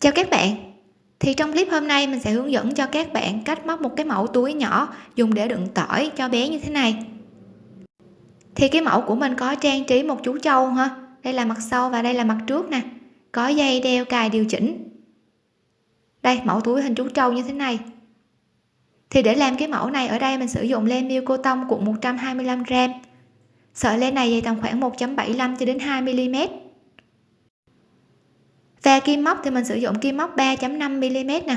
chào các bạn. Thì trong clip hôm nay mình sẽ hướng dẫn cho các bạn cách móc một cái mẫu túi nhỏ dùng để đựng tỏi cho bé như thế này. Thì cái mẫu của mình có trang trí một chú trâu ha. Đây là mặt sau và đây là mặt trước nè. Có dây đeo cài điều chỉnh. Đây, mẫu túi hình chú trâu như thế này. Thì để làm cái mẫu này, ở đây mình sử dụng len miêu cô tông cuộn 125 g sợi len này dày tầm khoảng 1.75 cho đến 2 mm và kim móc thì mình sử dụng kim móc 3.5 mm nè.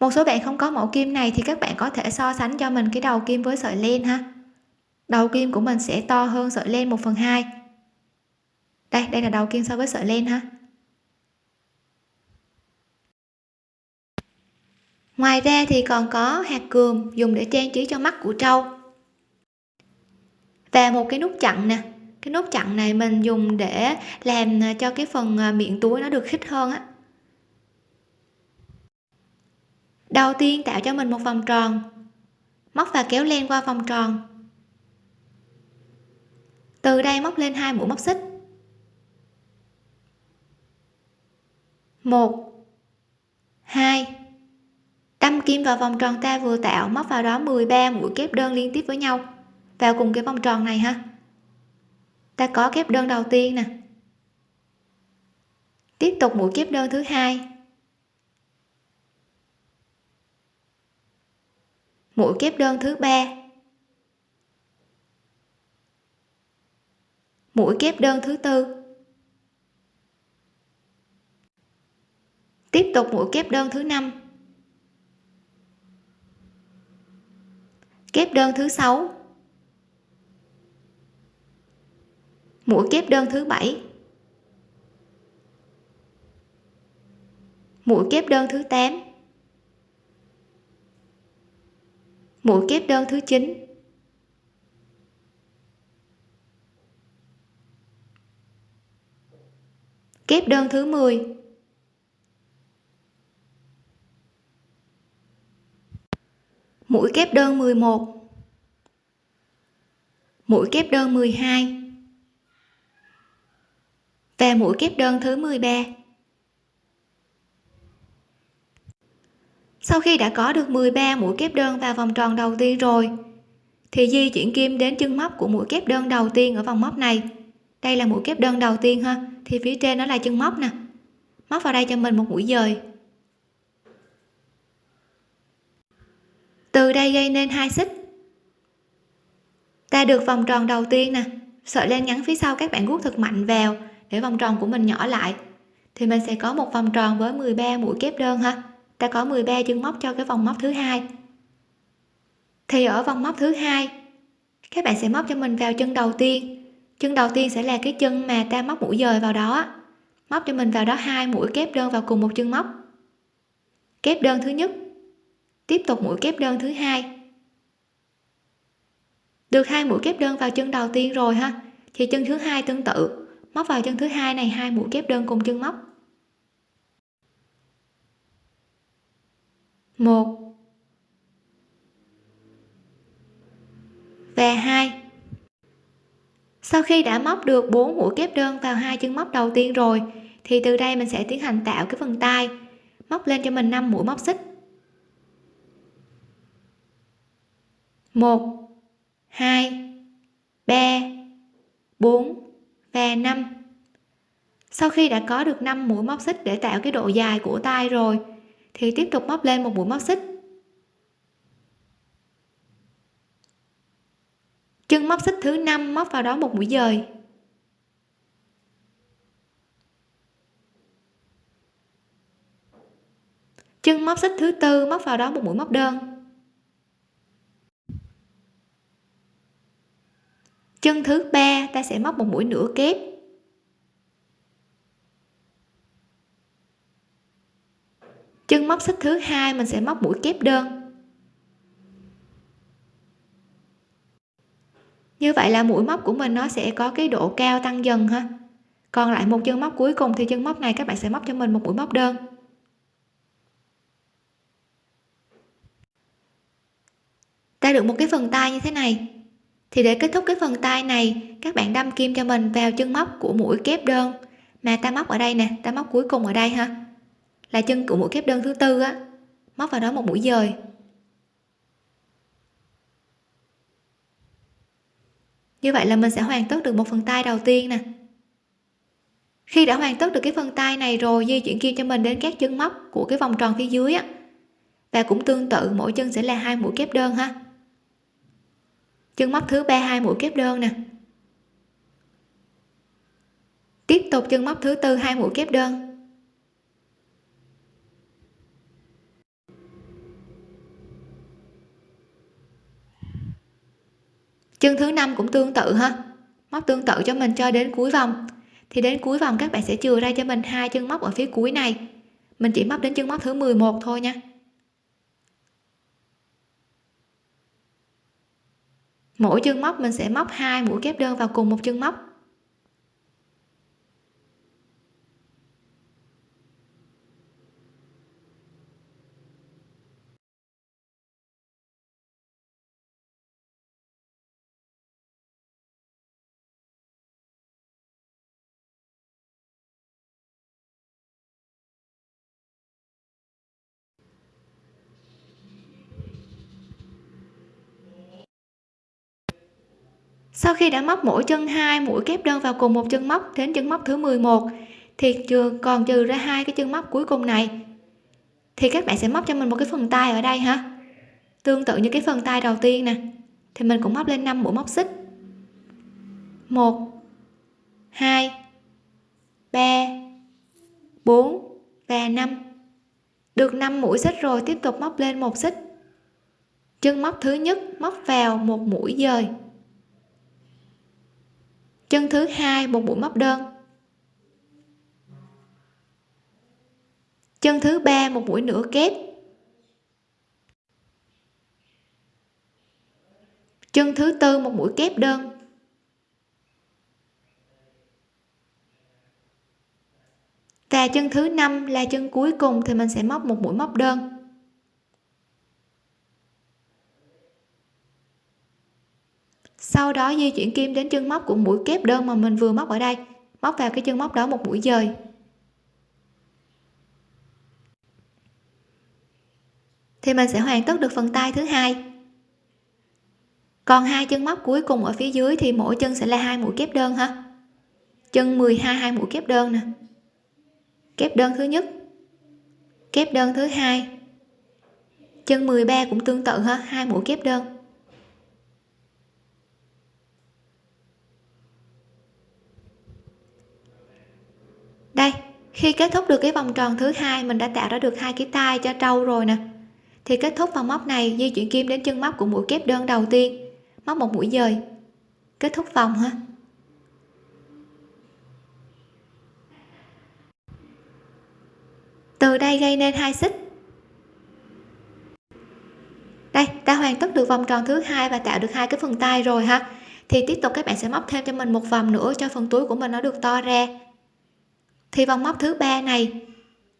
Một số bạn không có mẫu kim này thì các bạn có thể so sánh cho mình cái đầu kim với sợi len ha. Đầu kim của mình sẽ to hơn sợi len 1 phần 2 đây đây là đầu kim so với sợi len ha. Ngoài ra thì còn có hạt cườm dùng để trang trí cho mắt của trâu. Và một cái nút chặn nè cái nút chặn này mình dùng để làm à, cho cái phần à, miệng túi nó được khít hơn á. Đầu tiên tạo cho mình một vòng tròn, móc và kéo len qua vòng tròn. Từ đây móc lên hai mũi móc xích. Một, hai, đâm kim vào vòng tròn ta vừa tạo, móc vào đó 13 mũi kép đơn liên tiếp với nhau vào cùng cái vòng tròn này ha ta có kép đơn đầu tiên nè. Tiếp tục mũi kép đơn thứ hai. Mũi kép đơn thứ ba. Mũi kép đơn thứ tư. Tiếp tục mũi kép đơn thứ năm. Kép đơn thứ sáu. Mũi kép đơn thứ bảy. Mũi kép đơn thứ 8 mũi kép đơn thứ 9 kép đơn thứ 10 mũi kép đơn 11 mũi kép đơn 12 và mũi kép đơn thứ 13 sau khi đã có được 13 mũi kép đơn vào vòng tròn đầu tiên rồi, thì di chuyển kim đến chân móc của mũi kép đơn đầu tiên ở vòng móc này. Đây là mũi kép đơn đầu tiên ha, thì phía trên nó là chân móc nè. Móc vào đây cho mình một mũi dời. Từ đây gây nên hai xích. Ta được vòng tròn đầu tiên nè. Sợi len ngắn phía sau các bạn guốc thật mạnh vào để vòng tròn của mình nhỏ lại. Thì mình sẽ có một vòng tròn với 13 mũi kép đơn ha. Ta có 13 chân móc cho cái vòng móc thứ hai. Thì ở vòng móc thứ hai, các bạn sẽ móc cho mình vào chân đầu tiên. Chân đầu tiên sẽ là cái chân mà ta móc mũi dời vào đó móc cho mình vào đó hai mũi kép đơn vào cùng một chân móc. Kép đơn thứ nhất, tiếp tục mũi kép đơn thứ hai. Được hai mũi kép đơn vào chân đầu tiên rồi ha, thì chân thứ hai tương tự móc vào chân thứ hai này, hai mũi kép đơn cùng chân móc. Một. Và hai. Sau khi đã móc được bốn mũi kép đơn vào hai chân móc đầu tiên rồi, thì từ đây mình sẽ tiến hành tạo cái phần tay. Móc lên cho mình 5 mũi móc xích. 1 2 3 4 và 5 sau khi đã có được 5 mũi móc xích để tạo cái độ dài của tay rồi, thì tiếp tục móc lên một mũi móc xích. Chân móc xích thứ năm móc vào đó một mũi dời. Chân móc xích thứ tư móc vào đó một mũi móc đơn. Chân thứ ba, ta sẽ móc một mũi nửa kép. Chân móc xích thứ hai, mình sẽ móc mũi kép đơn. Như vậy là mũi móc của mình nó sẽ có cái độ cao tăng dần ha. Còn lại một chân móc cuối cùng thì chân móc này các bạn sẽ móc cho mình một mũi móc đơn. Ta được một cái phần tay như thế này thì để kết thúc cái phần tay này, các bạn đâm kim cho mình vào chân móc của mũi kép đơn. Mà ta móc ở đây nè, ta móc cuối cùng ở đây ha. Là chân của mũi kép đơn thứ tư á. Móc vào đó một mũi dời. Như vậy là mình sẽ hoàn tất được một phần tay đầu tiên nè. Khi đã hoàn tất được cái phần tay này rồi, di chuyển kim cho mình đến các chân móc của cái vòng tròn phía dưới á. Và cũng tương tự, mỗi chân sẽ là hai mũi kép đơn ha chân móc thứ ba, hai mũi kép đơn nè. Tiếp tục chân móc thứ tư, hai mũi kép đơn. Chân thứ năm cũng tương tự ha. Móc tương tự cho mình cho đến cuối vòng. Thì đến cuối vòng các bạn sẽ chừa ra cho mình hai chân móc ở phía cuối này. Mình chỉ móc đến chân móc thứ 11 thôi nha. Mỗi chân móc mình sẽ móc hai mũi kép đơn vào cùng một chân móc. Sau khi đã móc mỗi chân hai, mũi kép đơn vào cùng một chân móc đến chân móc thứ 11 thì chưa, còn trừ ra hai cái chân móc cuối cùng này. Thì các bạn sẽ móc cho mình một cái phần tay ở đây ha. Tương tự như cái phần tay đầu tiên nè. Thì mình cũng móc lên 5 mũi móc xích. 1 2 3 4 và 5 được 5 mũi xích rồi, tiếp tục móc lên một xích. Chân móc thứ nhất móc vào một mũi dời chân thứ hai, một mũi móc đơn. Chân thứ ba, một mũi nửa kép. Chân thứ tư, một mũi kép đơn. Và chân thứ năm là chân cuối cùng thì mình sẽ móc một mũi móc đơn. Sau đó di chuyển kim đến chân móc của mũi kép đơn mà mình vừa móc ở đây. Móc vào cái chân móc đó một mũi dời. Thì mình sẽ hoàn tất được phần tay thứ hai. Còn hai chân móc cuối cùng ở phía dưới thì mỗi chân sẽ là hai mũi kép đơn ha. Chân 12 hai mũi kép đơn nè. Kép đơn thứ nhất. Kép đơn thứ hai. Chân 13 cũng tương tự ha, hai mũi kép đơn. Đây, khi kết thúc được cái vòng tròn thứ hai, mình đã tạo ra được hai cái tay cho trâu rồi nè. Thì kết thúc vòng móc này di chuyển kim đến chân móc của mũi kép đơn đầu tiên, móc một mũi dời. Kết thúc vòng ha. Từ đây gây nên hai xích. Đây, ta hoàn tất được vòng tròn thứ hai và tạo được hai cái phần tay rồi ha. Thì tiếp tục các bạn sẽ móc thêm cho mình một vòng nữa cho phần túi của mình nó được to ra thì vòng móc thứ ba này,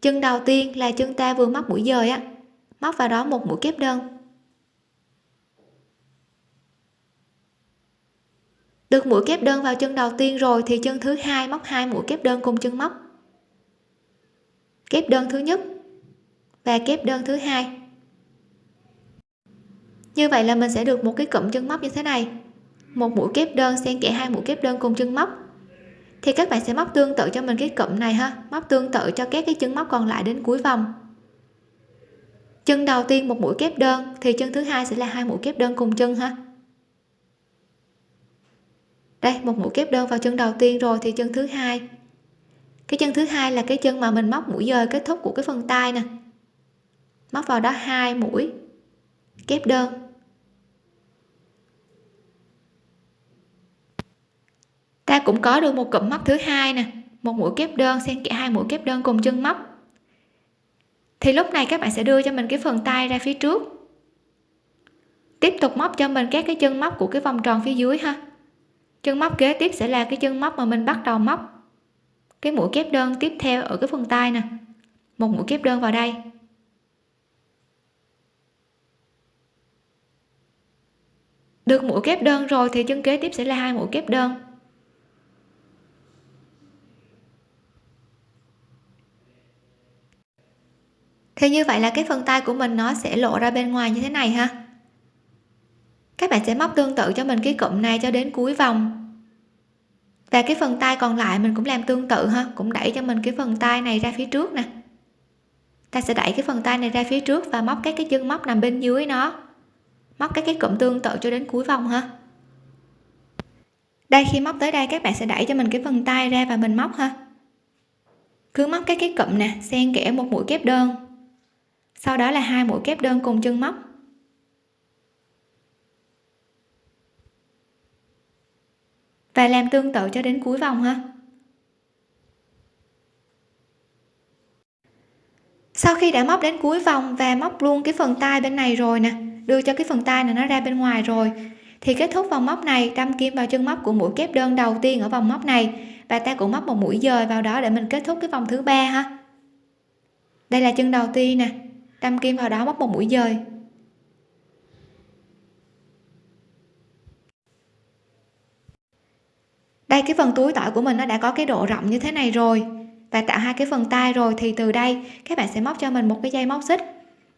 chân đầu tiên là chân ta vừa móc mũi dời á, móc vào đó một mũi kép đơn. Được mũi kép đơn vào chân đầu tiên rồi thì chân thứ hai móc hai mũi kép đơn cùng chân móc. Kép đơn thứ nhất và kép đơn thứ hai. Như vậy là mình sẽ được một cái cụm chân móc như thế này. Một mũi kép đơn xen kẽ hai mũi kép đơn cùng chân móc thì các bạn sẽ móc tương tự cho mình cái cụm này ha. Móc tương tự cho các cái chân móc còn lại đến cuối vòng. Chân đầu tiên một mũi kép đơn, thì chân thứ hai sẽ là hai mũi kép đơn cùng chân ha. Đây, một mũi kép đơn vào chân đầu tiên rồi thì chân thứ hai. Cái chân thứ hai là cái chân mà mình móc mũi dời kết thúc của cái phần tay nè. Móc vào đó hai mũi kép đơn. Ta cũng có được một cụm móc thứ hai nè, một mũi kép đơn, xen kẽ hai mũi kép đơn cùng chân móc. Thì lúc này các bạn sẽ đưa cho mình cái phần tay ra phía trước. Tiếp tục móc cho mình các cái chân móc của cái vòng tròn phía dưới ha. Chân móc kế tiếp sẽ là cái chân móc mà mình bắt đầu móc. Cái mũi kép đơn tiếp theo ở cái phần tay nè. Một mũi kép đơn vào đây. Được mũi kép đơn rồi thì chân kế tiếp sẽ là hai mũi kép đơn. Thì như vậy là cái phần tay của mình nó sẽ lộ ra bên ngoài như thế này ha. Các bạn sẽ móc tương tự cho mình cái cụm này cho đến cuối vòng. Và cái phần tay còn lại mình cũng làm tương tự ha, cũng đẩy cho mình cái phần tay này ra phía trước nè. Ta sẽ đẩy cái phần tay này ra phía trước và móc các cái chân móc nằm bên dưới nó. Móc các cái cụm tương tự cho đến cuối vòng ha. Đây, khi móc tới đây các bạn sẽ đẩy cho mình cái phần tay ra và mình móc ha. Cứ móc các cái cụm nè, xen kẽ một mũi kép đơn sau đó là hai mũi kép đơn cùng chân móc. Và làm tương tự cho đến cuối vòng ha. Sau khi đã móc đến cuối vòng và móc luôn cái phần tay bên này rồi nè, đưa cho cái phần tay này nó ra bên ngoài rồi, thì kết thúc vòng móc này, đâm kim vào chân móc của mũi kép đơn đầu tiên ở vòng móc này. Và ta cũng móc một mũi dời vào đó để mình kết thúc cái vòng thứ ba ha. Đây là chân đầu tiên nè đâm kim vào đó móc một mũi dời đây, cái phần túi tỏi của mình nó đã có cái độ rộng như thế này rồi. Và tạo hai cái phần tay rồi thì từ đây các bạn sẽ móc cho mình một cái dây móc xích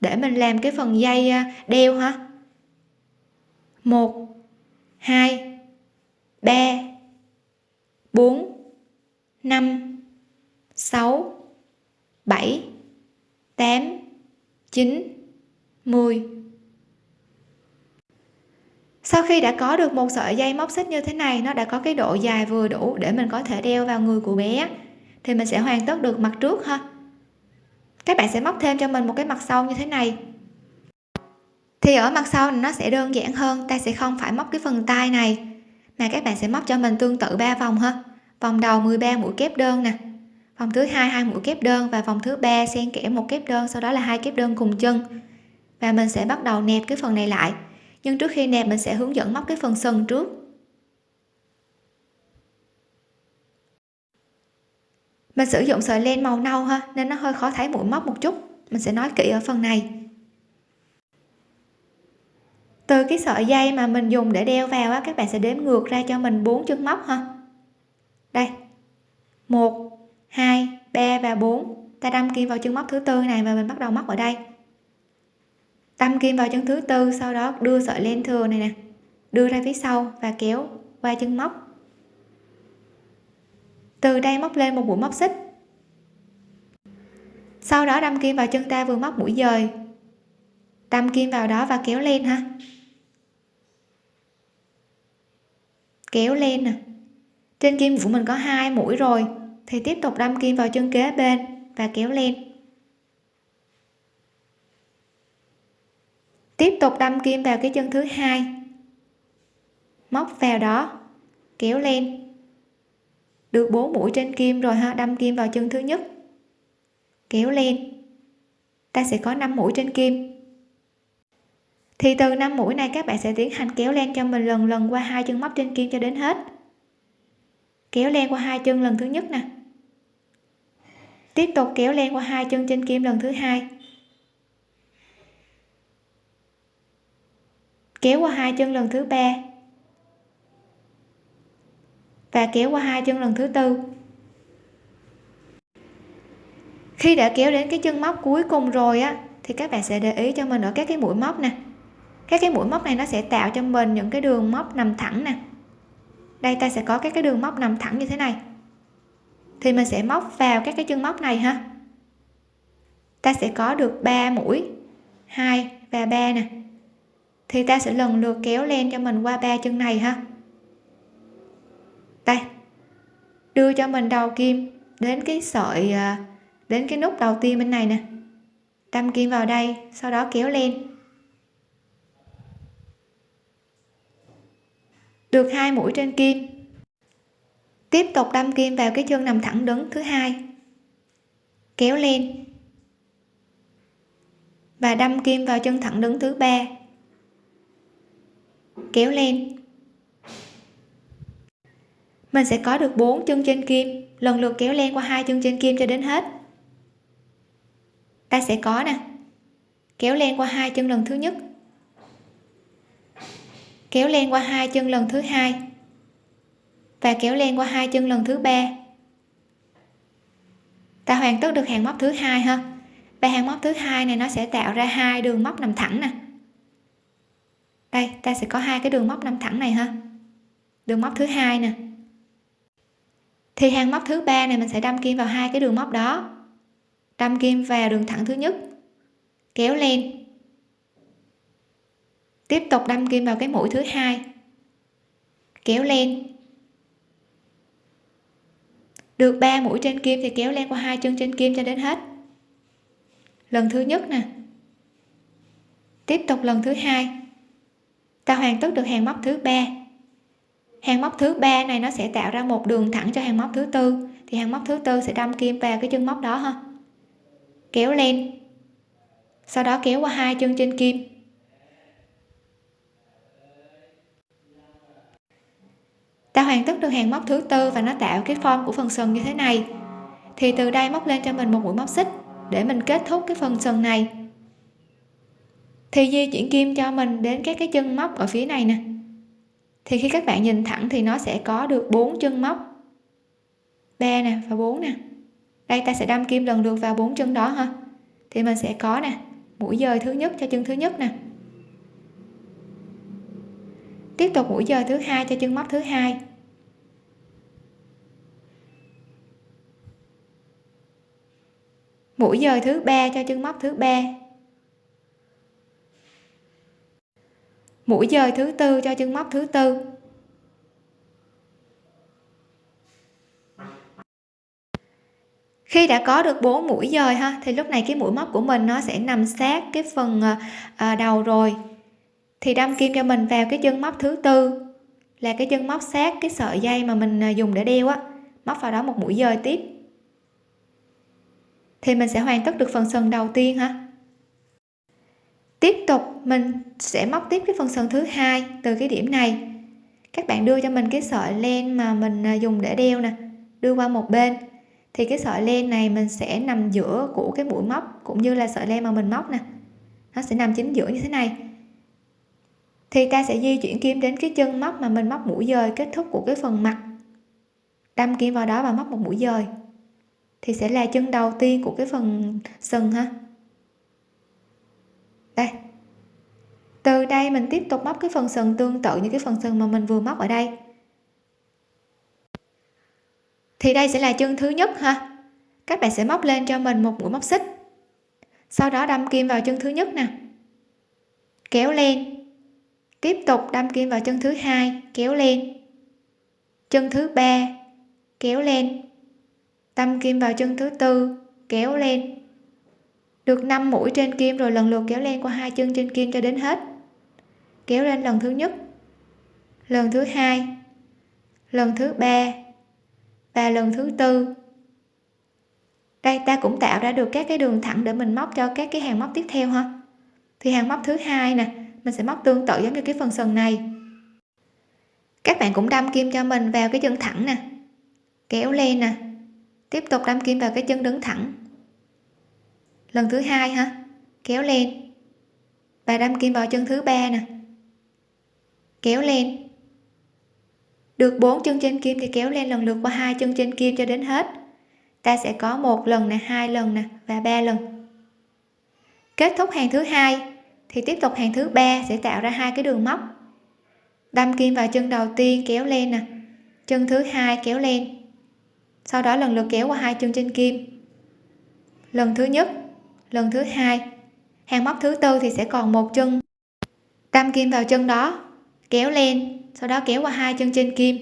để mình làm cái phần dây à, đeo ha. Một, hai, ba, bốn, năm, sáu, bảy, tám chín, mười. Sau khi đã có được một sợi dây móc xích như thế này, nó đã có cái độ dài vừa đủ để mình có thể đeo vào người của bé, thì mình sẽ hoàn tất được mặt trước ha. Các bạn sẽ móc thêm cho mình một cái mặt sau như thế này. Thì ở mặt sau nó sẽ đơn giản hơn, ta sẽ không phải móc cái phần tay này, mà các bạn sẽ móc cho mình tương tự ba vòng ha. Vòng đầu 13 mũi kép đơn nè vòng thứ hai hai mũi kép đơn và vòng thứ ba xen kẽ một kép đơn, sau đó là hai kép đơn cùng chân. Và mình sẽ bắt đầu nẹp cái phần này lại. Nhưng trước khi nẹp, mình sẽ hướng dẫn móc cái phần sân trước. Mình sử dụng sợi len màu nâu ha, nên nó hơi khó thấy mũi móc một chút. Mình sẽ nói kỹ ở phần này. Từ cái sợi dây mà mình dùng để đeo vào á, các bạn sẽ đếm ngược ra cho mình bốn chân móc ha. Đây. Một hai, ba và 4 ta đâm kim vào chân móc thứ tư này và mình bắt đầu móc ở đây. Đâm kim vào chân thứ tư, sau đó đưa sợi len thừa này nè, đưa ra phía sau và kéo qua chân móc. Từ đây móc lên một mũi móc xích. Sau đó đâm kim vào chân ta vừa móc mũi dời. Đâm kim vào đó và kéo lên ha. Kéo lên nè. Trên kim của mình có hai mũi rồi thì tiếp tục đâm kim vào chân kế bên và kéo lên. Tiếp tục đâm kim vào cái chân thứ hai. Móc vào đó, kéo lên. Được 4 mũi trên kim rồi ha, đâm kim vào chân thứ nhất. Kéo lên. Ta sẽ có 5 mũi trên kim. Thì từ 5 mũi này các bạn sẽ tiến hành kéo len cho mình lần lần qua hai chân móc trên kim cho đến hết. Kéo len qua hai chân lần thứ nhất nè tiếp tục kéo len qua hai chân trên kim lần thứ hai. Kéo qua hai chân lần thứ ba. Và kéo qua hai chân lần thứ tư. Khi đã kéo đến cái chân móc cuối cùng rồi á, thì các bạn sẽ để ý cho mình ở các cái mũi móc nè. Các cái mũi móc này nó sẽ tạo cho mình những cái đường móc nằm thẳng nè. Đây, ta sẽ có các cái đường móc nằm thẳng như thế này thì mình sẽ móc vào các cái chân móc này ha. Ta sẽ có được 3 mũi 2 và 3 nè. Thì ta sẽ lần lượt kéo lên cho mình qua ba chân này ha. Đây, đưa cho mình đầu kim đến cái sợi à, đến cái nút đầu tiên bên này nè. Đâm kim vào đây, sau đó kéo lên. Được hai mũi trên kim tiếp tục đâm kim vào cái chân nằm thẳng đứng thứ hai. Kéo lên. Và đâm kim vào chân thẳng đứng thứ ba. Kéo lên. Mình sẽ có được 4 chân trên kim. Lần lượt kéo len qua hai chân trên kim cho đến hết. Ta sẽ có nè. Kéo len qua hai chân lần thứ nhất. Kéo len qua hai chân lần thứ hai và kéo len qua hai chân lần thứ ba. Ta hoàn tất được hàng móc thứ hai ha? Và hàng móc thứ hai này nó sẽ tạo ra hai đường móc nằm thẳng nè. Đây, ta sẽ có hai cái đường móc nằm thẳng này ha? Đường móc thứ hai nè. Thì hàng móc thứ ba này mình sẽ đâm kim vào hai cái đường móc đó. Đâm kim vào đường thẳng thứ nhất. Kéo lên tiếp tục đâm kim vào cái mũi thứ hai. Kéo lên được 3 mũi trên kim thì kéo len qua hai chân trên kim cho đến hết. Lần thứ nhất nè. Tiếp tục lần thứ hai. Ta hoàn tất được hàng móc thứ ba. Hàng móc thứ ba này nó sẽ tạo ra một đường thẳng cho hàng móc thứ tư. Thì hàng móc thứ tư sẽ đâm kim vào cái chân móc đó ha. Kéo lên. Sau đó kéo qua hai chân trên kim. Ta hoàn tất được hàng móc thứ tư và nó tạo cái form của phần sừng như thế này. Thì từ đây móc lên cho mình một mũi móc xích để mình kết thúc cái phần sừng này. Thì di chuyển kim cho mình đến các cái chân móc ở phía này nè. Thì khi các bạn nhìn thẳng thì nó sẽ có được bốn chân móc. Ba nè và bốn nè. Đây ta sẽ đâm kim lần lượt vào bốn chân đó ha. Thì mình sẽ có nè, mũi dời thứ nhất cho chân thứ nhất nè tiếp tục mũi dời thứ hai cho chân móc thứ hai. Mũi dời thứ ba cho chân móc thứ ba. Mũi dời thứ tư cho chân móc thứ tư. Khi đã có được bốn mũi dời ha, thì lúc này cái mũi móc của mình nó sẽ nằm sát cái phần ờ, ờ, đầu rồi thì đâm kim cho mình vào cái chân móc thứ tư. Là cái chân móc sát cái sợi dây mà mình à, dùng để đeo á. Móc vào đó một mũi dời tiếp. Thì mình sẽ hoàn tất được phần sừng đầu tiên ha. Tiếp tục, mình sẽ móc tiếp cái phần sừng thứ hai từ cái điểm này. Các bạn đưa cho mình cái sợi len mà mình à, dùng để đeo nè. Đưa qua một bên. Thì cái sợi len này mình sẽ nằm giữa của cái mũi móc cũng như là sợi len mà mình móc nè. Nó sẽ nằm chính giữa như thế này thì ta sẽ di chuyển kim đến cái chân móc mà mình móc mũi dời kết thúc của cái phần mặt. Đâm kim vào đó và móc một mũi dời. Thì sẽ là chân đầu tiên của cái phần sừng ha. Đây. Từ đây mình tiếp tục móc cái phần sừng tương tự như cái phần sừng mà mình vừa móc ở đây. Thì đây sẽ là chân thứ nhất ha. Các bạn sẽ móc lên cho mình một mũi móc xích. Sau đó đâm kim vào chân thứ nhất nè. Kéo lên tiếp tục đâm kim vào chân thứ hai, kéo lên. Chân thứ ba, kéo lên. Đâm kim vào chân thứ tư, kéo lên. Được 5 mũi trên kim rồi lần lượt kéo lên qua hai chân trên kim cho đến hết. Kéo lên lần thứ nhất, lần thứ hai, lần thứ ba, và lần thứ tư. Đây, ta cũng tạo ra được các cái đường thẳng để mình móc cho các cái hàng móc tiếp theo ha. Thì hàng móc thứ hai nè mình sẽ móc tương tự giống như cái phần sừng này. Các bạn cũng đâm kim cho mình vào cái chân thẳng nè. Kéo lên nè. Tiếp tục đâm kim vào cái chân đứng thẳng. Lần thứ hai ha. Kéo lên. Và đâm kim vào chân thứ ba nè. Kéo lên. Được bốn chân trên kim thì kéo lên lần lượt qua hai chân trên kim cho đến hết. Ta sẽ có một lần nè, hai lần nè và ba lần. Kết thúc hàng thứ hai thì tiếp tục hàng thứ ba sẽ tạo ra hai cái đường móc. Đâm kim vào chân đầu tiên kéo lên nè. Chân thứ hai kéo lên. Sau đó lần lượt kéo qua hai chân trên kim. Lần thứ nhất, lần thứ hai. Hàng móc thứ tư thì sẽ còn một chân. Đâm kim vào chân đó, kéo lên, sau đó kéo qua hai chân trên kim.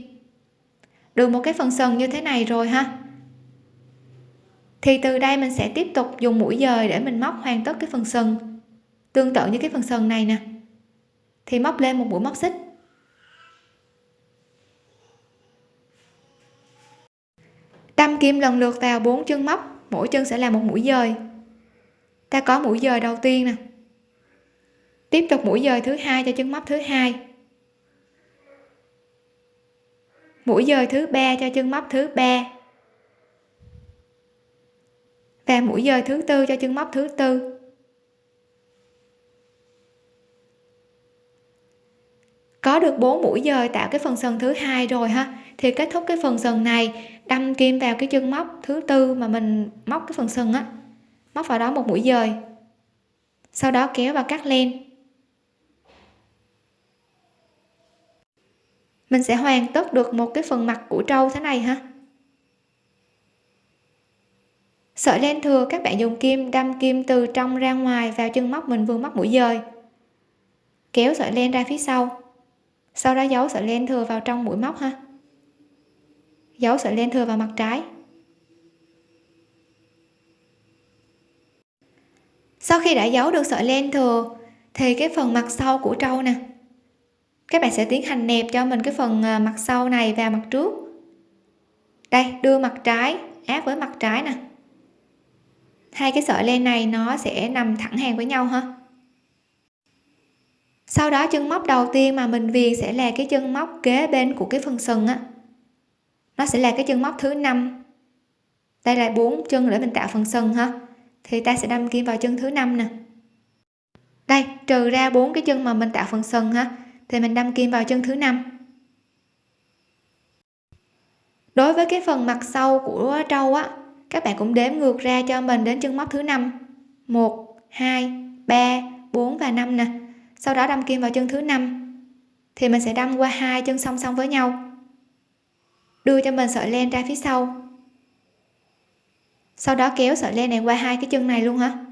Được một cái phần sần như thế này rồi ha. Thì từ đây mình sẽ tiếp tục dùng mũi dời để mình móc hoàn tất cái phần sừng tương tự như cái phần sừng này nè. Thì móc lên một mũi móc xích. Đâm kim lần lượt vào bốn chân móc, mỗi chân sẽ là một mũi dời. Ta có mũi dời đầu tiên nè. Tiếp tục mũi dời thứ hai cho chân móc thứ hai. Mũi dời thứ ba cho chân móc thứ ba. Và mũi dời thứ tư cho chân móc thứ tư. Có được bốn mũi dời tạo cái phần sừng thứ hai rồi ha. Thì kết thúc cái phần sừng này, đâm kim vào cái chân móc thứ tư mà mình móc cái phần sừng á. Móc vào đó một mũi dời. Sau đó kéo và cắt len. Mình sẽ hoàn tất được một cái phần mặt của trâu thế này ha. Sợi len thừa các bạn dùng kim, đâm kim từ trong ra ngoài vào chân móc mình vừa móc mũi dời. Kéo sợi len ra phía sau sau đó giấu sợi len thừa vào trong mũi móc ha. Giấu sợi len thừa vào mặt trái. Sau khi đã giấu được sợi len thừa, thì cái phần mặt sau của trâu nè. Các bạn sẽ tiến hành nẹp cho mình cái phần à, mặt sau này vào mặt trước. Đây, đưa mặt trái, áp với mặt trái nè. Hai cái sợi len này nó sẽ nằm thẳng hàng với nhau ha sau đó chân móc đầu tiên mà mình viền sẽ là cái chân móc kế bên của cái phần sừng á. Nó sẽ là cái chân móc thứ năm. Đây là bốn chân để mình tạo phần sừng ha. Thì ta sẽ đâm kim vào chân thứ năm nè. Đây, trừ ra bốn cái chân mà mình tạo phần sừng ha, thì mình đâm kim vào chân thứ năm. Đối với cái phần mặt sau của trâu á, các bạn cũng đếm ngược ra cho mình đến chân móc thứ năm. 1 2 3 4 và năm nè sau đó đâm kim vào chân thứ năm. Thì mình sẽ đâm qua hai chân song song với nhau. Đưa cho mình sợi len ra phía sau. Sau đó kéo sợi len này qua hai cái chân này luôn hả?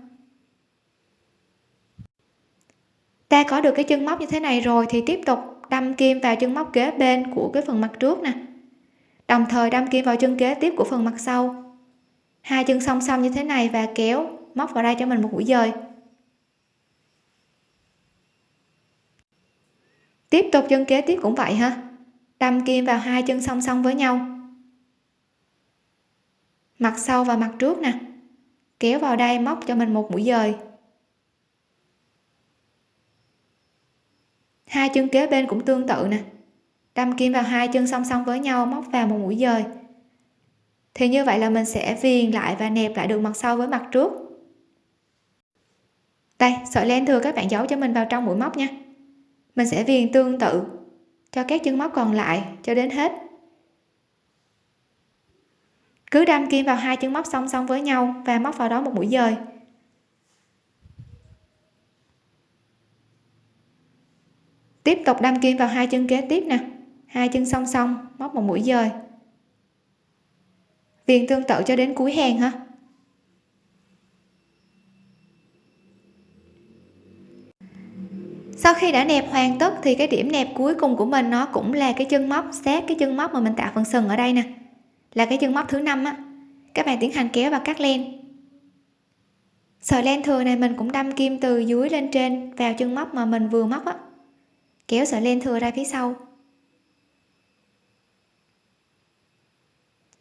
Ta có được cái chân móc như thế này rồi thì tiếp tục đâm kim vào chân móc kế bên của cái phần mặt trước nè. Đồng thời đâm kim vào chân kế tiếp của phần mặt sau. Hai chân song song như thế này và kéo móc vào đây cho mình một mũi dời tiếp tục chân kế tiếp cũng vậy ha đâm kim vào hai chân song song với nhau. Mặt sau và mặt trước nè. Kéo vào đây móc cho mình một mũi dời. Hai chân kế bên cũng tương tự nè. Đâm kim vào hai chân song song với nhau, móc vào một mũi dời. Thì như vậy là mình sẽ viền lại và nẹp lại được mặt sau với mặt trước. Đây, sợi len thừa các bạn giấu cho mình vào trong mũi móc nha mình sẽ viền tương tự cho các chân móc còn lại cho đến hết. Cứ đâm kim vào hai chân móc song song với nhau và móc vào đó một mũi dời. Tiếp tục đâm kim vào hai chân kế tiếp nè. Hai chân song song móc một mũi dời. Viền tương tự cho đến cuối hàng ha sau khi đã nẹp hoàn tất thì cái điểm nẹp cuối cùng của mình nó cũng là cái chân móc, sát cái chân móc mà mình tạo phần sừng ở đây nè. Là cái chân móc thứ năm á. Các bạn tiến hành kéo và cắt len. Sợi len thừa này mình cũng đâm kim từ dưới lên trên vào chân móc mà mình vừa móc á. Kéo sợi len thừa ra phía sau.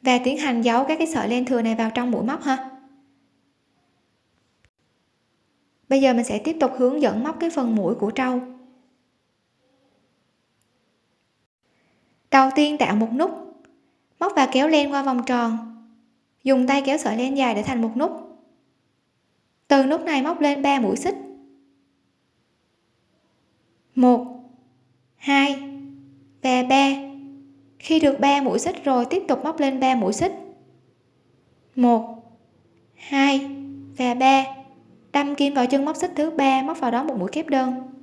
Và tiến hành giấu các cái sợi len thừa này vào trong mũi móc ha. Bây giờ mình sẽ tiếp tục hướng dẫn móc cái phần mũi của trâu. Đầu tiên tạo một nút. Móc và kéo len qua vòng tròn. Dùng tay kéo sợi len dài để thành một nút. Từ nút này móc lên 3 mũi xích. 1 2 và 3 khi được 3 mũi xích rồi, tiếp tục móc lên 3 mũi xích. 1 2 và 3 đâm kim vào chân móc xích thứ ba, móc vào đó một mũi kép đơn.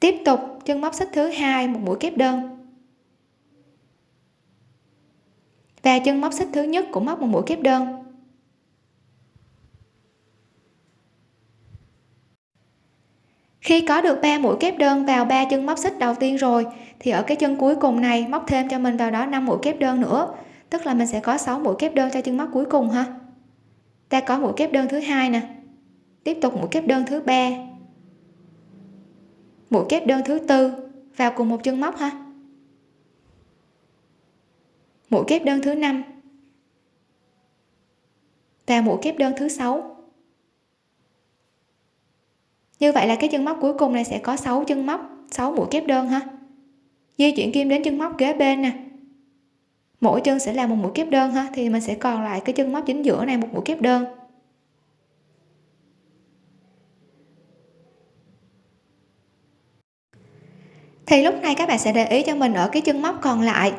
Tiếp tục, chân móc xích thứ hai, một mũi kép đơn. Và chân móc xích thứ nhất cũng móc một mũi kép đơn. Khi có được 3 mũi kép đơn vào ba chân móc xích đầu tiên rồi, thì ở cái chân cuối cùng này móc thêm cho mình vào đó 5 mũi kép đơn nữa. Tức là mình sẽ có 6 mũi kép đơn cho chân móc cuối cùng ha. Ta có mũi kép đơn thứ hai nè. Tiếp tục mũi kép đơn thứ ba mũi kép đơn thứ tư. Vào cùng một chân móc ha. Mũi kép đơn thứ năm. Và mũi kép đơn thứ sáu. Như vậy là cái chân móc cuối cùng này sẽ có 6 chân móc 6 mũi kép đơn ha. Di chuyển kim đến chân móc kế bên nè. Mỗi chân sẽ là một mũi kép đơn ha, thì mình sẽ còn lại cái chân móc chính giữa này, một mũi kép đơn. Thì lúc này các bạn sẽ để ý cho mình ở cái chân móc còn lại.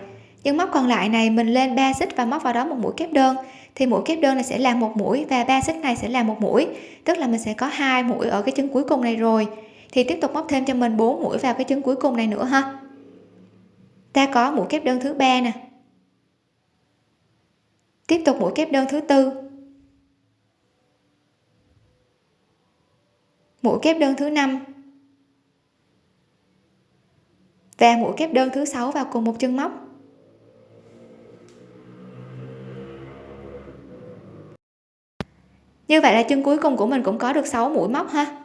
Chân móc còn lại này mình lên 3 xích và móc vào đó một mũi kép đơn. Thì mũi kép đơn này sẽ là một mũi và ba xích này sẽ là một mũi. Tức là mình sẽ có hai mũi ở cái chân cuối cùng này rồi. Thì tiếp tục móc thêm cho mình 4 mũi vào cái chân cuối cùng này nữa ha. Ta có mũi kép đơn thứ ba nè. Tiếp tục mũi kép đơn thứ tư. Mũi kép đơn thứ năm và mũi kép đơn thứ sáu vào cùng một chân móc. Như vậy là chân cuối cùng của mình cũng có được 6 mũi móc ha.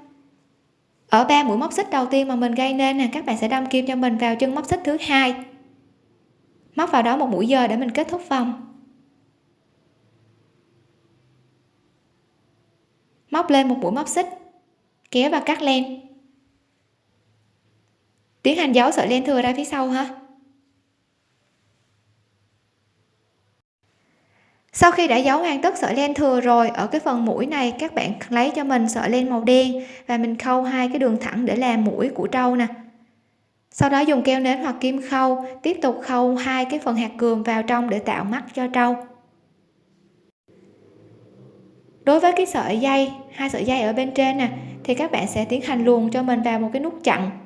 Ở ba mũi móc xích đầu tiên mà mình gây nên nè, các bạn sẽ đâm kim cho mình vào chân móc xích thứ hai. Móc vào đó một mũi dời để mình kết thúc vòng. Móc lên một mũi móc xích, kéo và cắt len tiến hành giấu sợi len thừa ra phía sau ha. Sau khi đã giấu hoàn tất sợi len thừa rồi, ở cái phần mũi này, các bạn lấy cho mình sợi len màu đen và mình khâu hai cái đường thẳng để làm mũi của trâu nè. Sau đó dùng keo nến hoặc kim khâu, tiếp tục khâu hai cái phần hạt cườm vào trong để tạo mắt cho trâu. Đối với cái sợi dây, hai sợi dây ở bên trên nè, thì các bạn sẽ tiến hành luồn cho mình vào một cái nút chặn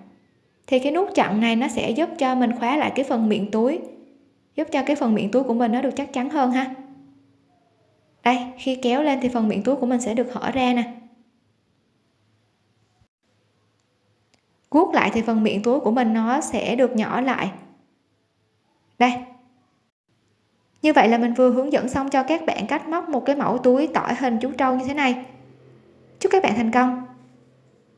thì cái nút chặn này nó sẽ giúp cho mình khóa lại cái phần miệng túi. Giúp cho cái phần miệng túi của mình nó được chắc chắn hơn ha. Đây, khi kéo lên thì phần miệng túi của mình sẽ được hở ra nè. Guốc lại thì phần miệng túi của mình nó sẽ được nhỏ lại. Đây. Như vậy là mình vừa hướng dẫn xong cho các bạn cách móc một cái mẫu túi tỏi hình chú trâu như thế này. Chúc các bạn thành công.